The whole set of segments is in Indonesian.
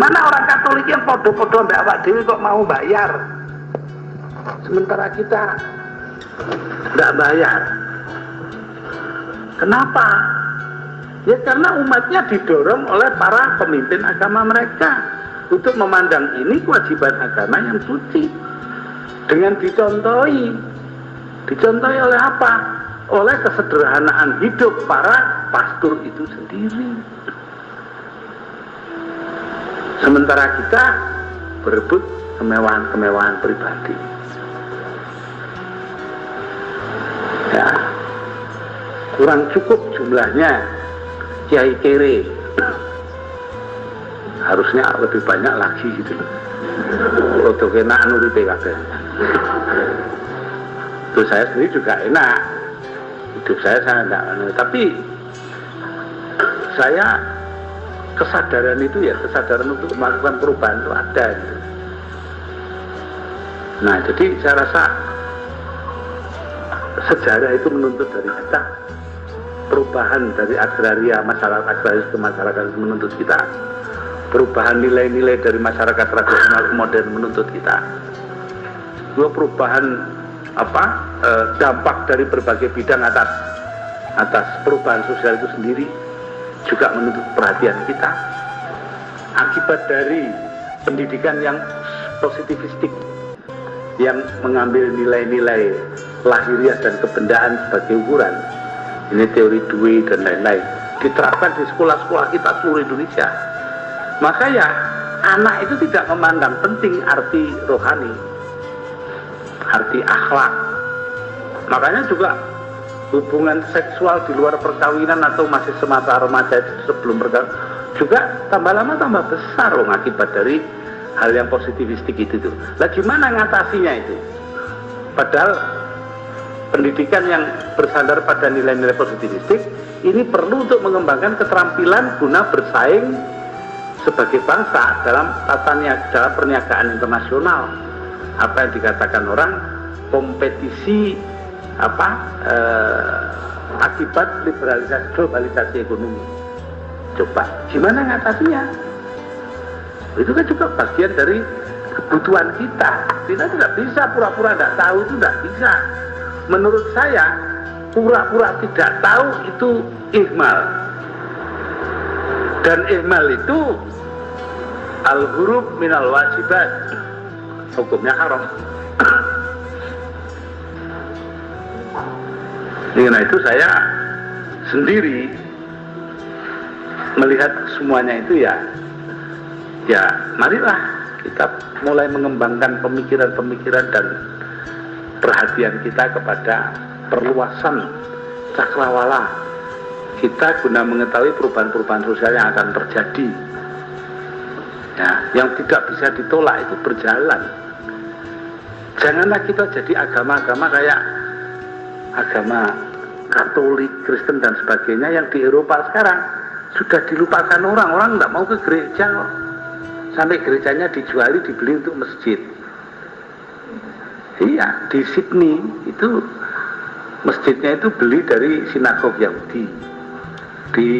Gimana orang Katolik yang podo-podo mbak awak dewi kok mau bayar? Sementara kita nggak bayar. Kenapa? Ya karena umatnya didorong oleh para pemimpin agama mereka untuk memandang ini kewajiban agama yang suci dengan dicontohi dicontohi oleh apa? oleh kesederhanaan hidup para pastor itu sendiri sementara kita berebut kemewahan-kemewahan pribadi. Ya. Kurang cukup jumlahnya. Kiai kere. Harusnya lebih banyak lagi gitu loh. Untuk enak nuri PKB itu saya sendiri juga enak. Hidup saya saya enggak tapi saya kesadaran itu ya kesadaran untuk melakukan perubahan itu ada gitu. nah jadi saya rasa sejarah itu menuntut dari kita perubahan dari agraria masyarakat agraris ke masyarakat itu menuntut kita. Perubahan nilai-nilai dari masyarakat tradisional ke modern menuntut kita. Dua perubahan apa e, dampak dari berbagai bidang atas atas perubahan sosial itu sendiri juga menuntut perhatian kita. Akibat dari pendidikan yang positivistik yang mengambil nilai-nilai lahiriah dan kebendaan sebagai ukuran ini teori Dewey dan lain-lain diterapkan di sekolah-sekolah kita seluruh Indonesia. Maka ya anak itu tidak memandang penting arti rohani arti akhlak. Makanya juga hubungan seksual di luar perkawinan atau masih semasa remaja sebelum perkawinan juga tambah lama tambah besar loh akibat dari hal yang positivistik itu tuh. Lah gimana ngatasinya itu? Padahal pendidikan yang bersandar pada nilai-nilai positivistik ini perlu untuk mengembangkan keterampilan guna bersaing sebagai bangsa dalam tata niaga, dalam perniagaan internasional apa yang dikatakan orang kompetisi apa eh, akibat liberalisasi globalisasi ekonomi. Coba gimana ngatasinya? Itu kan juga bagian dari kebutuhan kita. Kita tidak bisa pura-pura tidak tahu itu tidak bisa. Menurut saya pura-pura tidak tahu itu ihmal. Dan ihmal itu al-huruf minal wajibat. Hukumnya haram karena itu saya sendiri melihat semuanya itu ya ya marilah kita mulai mengembangkan pemikiran-pemikiran dan perhatian kita kepada perluasan cakrawala. Kita guna mengetahui perubahan-perubahan sosial yang akan terjadi. Ya, yang tidak bisa ditolak itu berjalan. Janganlah kita jadi agama-agama kayak agama Katolik, Kristen dan sebagainya yang di Eropa sekarang sudah dilupakan orang, orang nggak mau ke gereja sampai gerejanya dijuali dibeli untuk masjid. Iya di Sydney itu masjidnya itu beli dari sinagog Yahudi. Di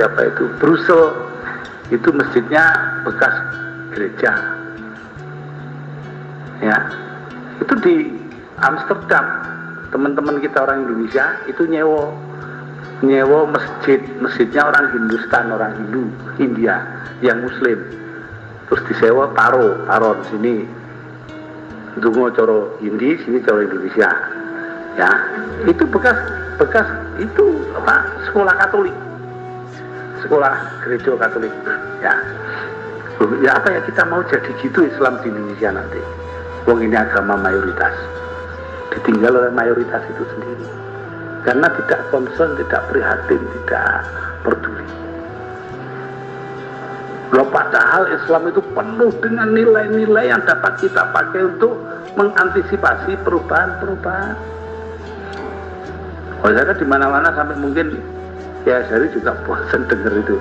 apa itu Brussels itu masjidnya bekas gereja. Ya itu di Amsterdam teman-teman kita orang Indonesia itu nyewo nyewo masjid. Masjidnya orang Hindustan orang Hindu India yang Muslim. Terus disewa taro di sini. Dungo coro Hindi sini coro Indonesia. Ya itu bekas bekas itu apa sekolah Katolik. Sekolah gereja Katolik. Ya. Ya apa ya kita mau jadi gitu Islam di Indonesia nanti? Wong ini agama mayoritas ditinggal oleh mayoritas itu sendiri karena tidak concern, tidak prihatin, tidak peduli. Loh padahal Islam itu penuh dengan nilai-nilai yang dapat kita pakai untuk mengantisipasi perubahan-perubahan. Oh saya kan di mana-mana sampai mungkin ya saya juga bosan dengar itu.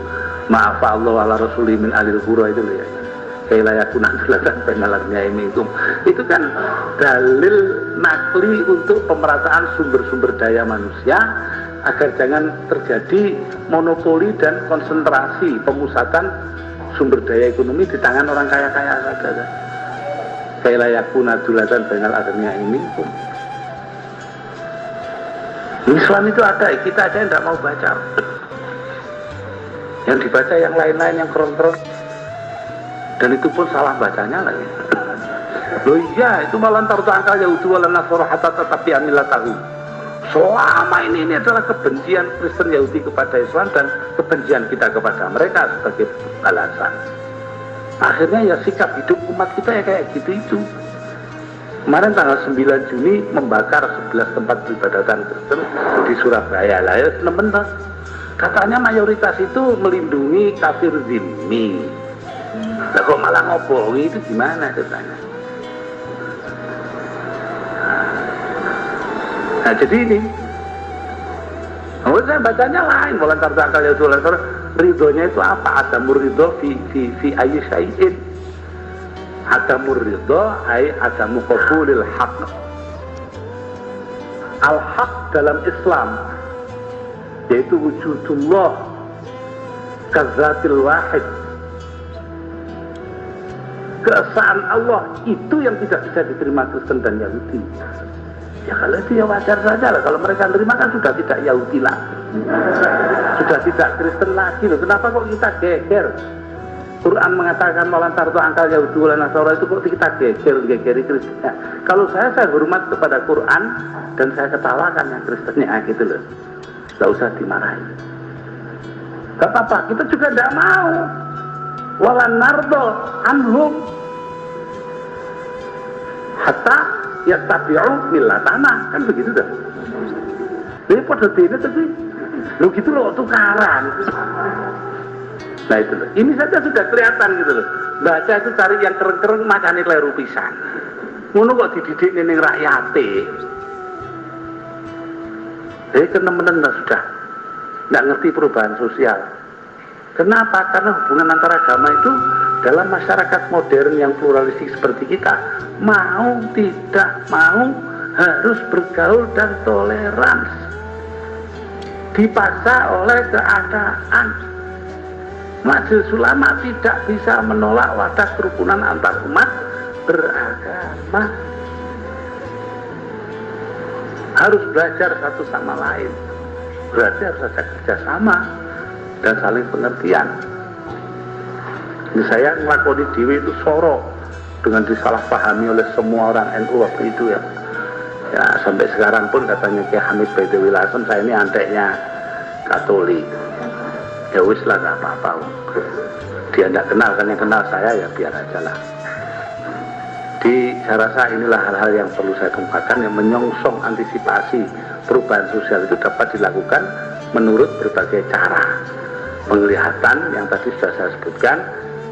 Maaf Allah ala Rasuli min alil hura itu ya. Kailayakuna penalarnya ini. Itu kan dalil nakli untuk pemerataan sumber-sumber daya manusia agar jangan terjadi monopoli dan konsentrasi pemusatan sumber daya ekonomi di tangan orang kaya-kaya saja kayak layakuna dulatan banal adanya ini Islam itu ada, kita aja tidak mau baca. Yang dibaca yang lain-lain yang kron-kron dan itu pun salah bacanya lagi loh iya itu malah taruh angkal Yahudi wala nasoro hatta tetapi amilah tahu. Selama ini ini adalah kebencian Kristen Yahudi kepada Islam dan kebencian kita kepada mereka sebagai balasan akhirnya ya sikap hidup umat kita ya kayak gitu itu. Kemarin tanggal 9 Juni membakar 11 tempat peribadatan Kristen di Surabaya. Lah ya benar katanya mayoritas itu melindungi kafir zimmi nah kok malah ngobohi itu gimana katanya nah jadi ini Oh, saya bacanya lain, voluntar zakal ya voluntar ridhonya itu apa? Ada ridho fi fi fi ayi syai'in. Ada ridho ay ada muqabulil haq. Al haq dalam Islam yaitu wujudullah kazatil wahid keesaan Allah itu yang tidak bisa diterima Kristen dan Yahudi. Ya kalau itu ya wajar saja lah. Kalau mereka terima kan sudah tidak Yahudi lah sudah tidak Kristen lagi loh. Kenapa kok kita geger? Quran mengatakan malantar itu angkal Yahudi wala Nasara. Itu kok kita geger gegeri Kristen? Ya, kalau saya saya hormat kepada Quran dan saya ketawakan yang Kristennya gitu loh. Gak usah dimarahi. Gak apa-apa, kita juga tidak mau. Walan nardo anhum hatta ya tabi'u tanah kan begitu dah. Ini pada dini tapi lo gitu loh tukaran. Nah itu loh. Ini saja sudah kelihatan gitu loh. Baca itu cari yang keren-keren macam kleru pisan. Ngono kok dididik ning rakyate. Jadi teman-teman sudah nggak ngerti perubahan sosial. Kenapa? Karena hubungan antara agama itu dalam masyarakat modern yang pluralistik seperti kita mau tidak mau harus bergaul dan toleransi dipaksa oleh keadaan. Majelis Ulama tidak bisa menolak wadah kerukunan antar umat beragama. Harus belajar satu sama lain. Berarti harus ada kerjasama dan saling pengertian. Saya ngelakoni Dewi itu sorok dengan disalahpahami oleh semua orang NU waktu itu ya. Ya sampai sekarang pun katanya Kiai Hamid Baidewi saya ini anteknya Katolik. Ya wis lah gak apa-apa. Dia tidak kenal kan yang kenal saya ya biar aja lah. Di saya rasa inilah hal-hal yang perlu saya kemukakan yang menyongsong antisipasi perubahan sosial itu dapat dilakukan menurut berbagai cara penglihatan yang tadi sudah saya sebutkan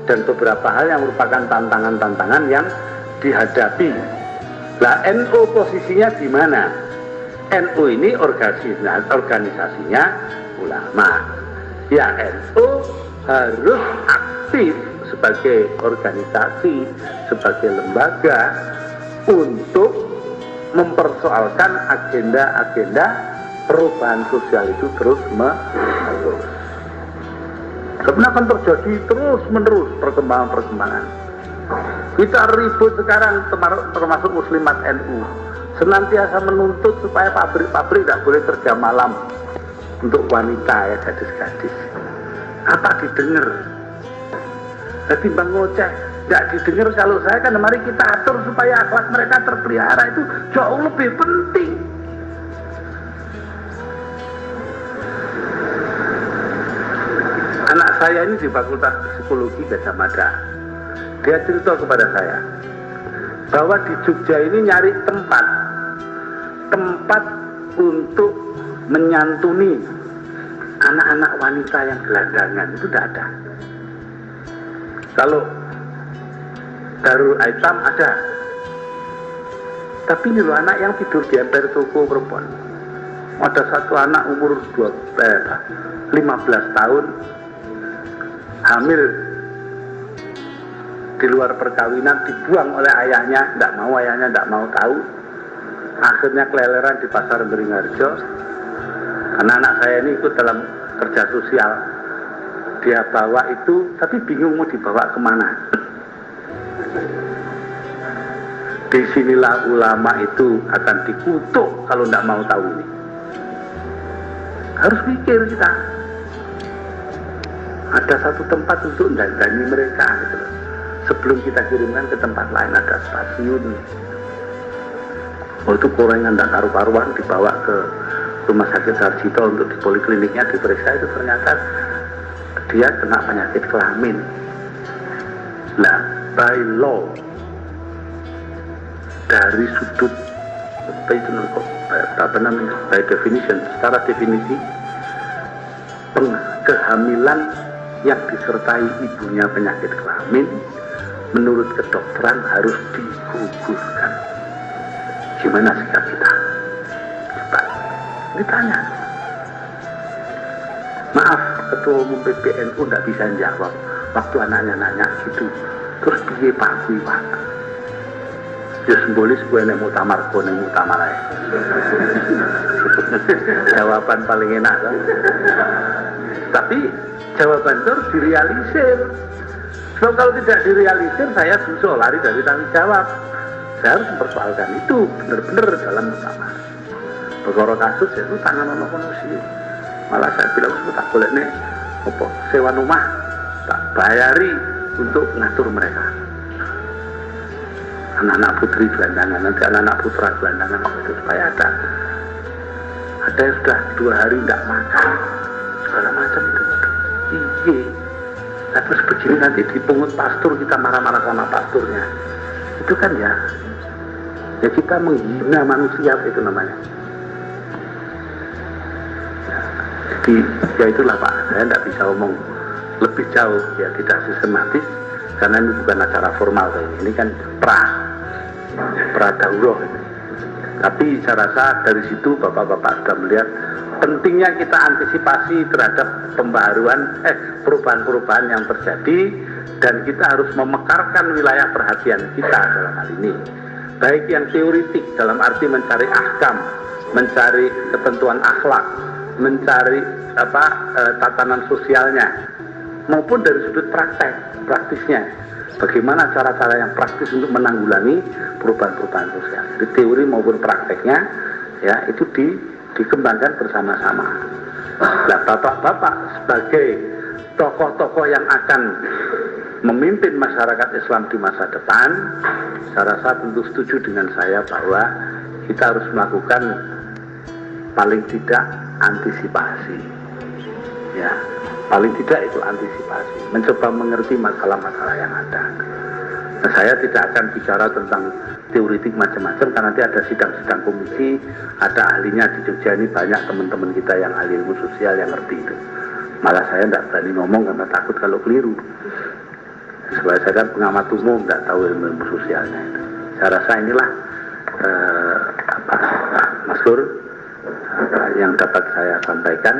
dan beberapa hal yang merupakan tantangan-tantangan yang dihadapi. Lah NU posisinya di mana? NU ini organisasinya, organisasinya ulama. Ya NU harus aktif sebagai organisasi, sebagai lembaga untuk mempersoalkan agenda-agenda perubahan sosial itu terus menerus. Sebenarnya akan terjadi terus menerus perkembangan-perkembangan. Kita ribut sekarang termasuk muslimat NU senantiasa menuntut supaya pabrik-pabrik tidak boleh kerja malam untuk wanita ya gadis-gadis. Apa didengar jadi bang ngoceh nggak didengar kalau saya kan mari kita atur supaya akhlak mereka terpelihara itu jauh lebih penting saya ini di fakultas psikologi Gajah Mada. Dia cerita kepada saya bahwa di Jogja ini nyari tempat. Tempat untuk menyantuni anak-anak wanita yang gelandangan. Itu tidak ada. Kalau Darul Aitam ada. Tapi ini loh anak yang tidur di emper toko perempuan. Ada satu anak umur 12, eh, 15 tahun hamil di luar perkawinan dibuang oleh ayahnya, tidak mau ayahnya tidak mau tahu. Akhirnya keleleran di pasar Beringharjo. Karena anak saya ini ikut dalam kerja sosial dia bawa itu tapi bingung mau dibawa ke mana di sinilah ulama itu akan dikutuk kalau tidak mau tahu ini harus mikir kita ada satu tempat untuk dandani mereka gitu sebelum kita kirimkan ke tempat lain ada stasiun. Oh itu korengan tidak karu-karuan dibawa ke rumah sakit Sarjito untuk di polikliniknya diperiksa. Itu ternyata dia kena penyakit kelamin. Nah by law dari sudut apa itu namanya by definition secara definisi kehamilan yang disertai ibunya penyakit kelamin menurut kedokteran harus digugurkan. Gimana sikap kita? Coba ditanya. Maaf ketua umum PBNU tidak bisa jawab. Waktu anaknya nanya gitu terus piye pak? Pak? Ya simbolis gue nek mutamar gue nek mutamar aja jawaban paling enak kan? Tapi jawaban itu harus direalisir. Sebab kalau tidak direalisir saya susah lari dari tanggung jawab. Saya harus mempersoalkan itu benar-benar dalam mutamar Begoro kasus ya itu tangan ono sih malah saya bilang itu tak boleh nih apa sewa rumah tak bayari untuk ngatur mereka. Anak-anak putri gelandangan nanti anak-anak putra gelandangan itu? Supaya ada ada yang sudah dua hari tidak makan segala macam itu iya. Nah terus begini nanti dipungut pastur kita marah-marah sama pasturnya. Itu kan ya ya kita menghina manusia itu namanya. Jadi ya itulah Pak. Saya tidak bisa ngomong lebih jauh ya tidak sistematis karena ini bukan acara formal ini kan pra pra dauroh tapi saya rasa dari situ bapak-bapak sudah melihat pentingnya kita antisipasi terhadap pembaruan eh perubahan-perubahan yang terjadi dan kita harus memekarkan wilayah perhatian kita dalam hal ini. Baik yang teoritik dalam arti mencari ahkam mencari ketentuan akhlak mencari apa e, tatanan sosialnya maupun dari sudut praktek praktisnya. Bagaimana cara-cara yang praktis untuk menanggulangi perubahan-perubahan sosial di teori maupun prakteknya ya itu di, dikembangkan bersama-sama. Nah bapak-bapak sebagai tokoh-tokoh yang akan memimpin masyarakat Islam di masa depan saya rasa tentu setuju dengan saya bahwa kita harus melakukan paling tidak antisipasi. Ya paling tidak itu antisipasi. Mencoba mengerti masalah-masalah yang ada. Nah, saya tidak akan bicara tentang teoritik macam-macam karena nanti ada sidang-sidang komisi ada ahlinya di Jogja ini banyak teman-teman kita yang ahli ilmu sosial yang ngerti itu. Malah saya tidak berani ngomong karena takut kalau keliru. Sebab saya kan pengamat umum tidak tahu ilmu, ilmu sosialnya itu. Saya rasa inilah eh, apa Mas Kur yang dapat saya sampaikan.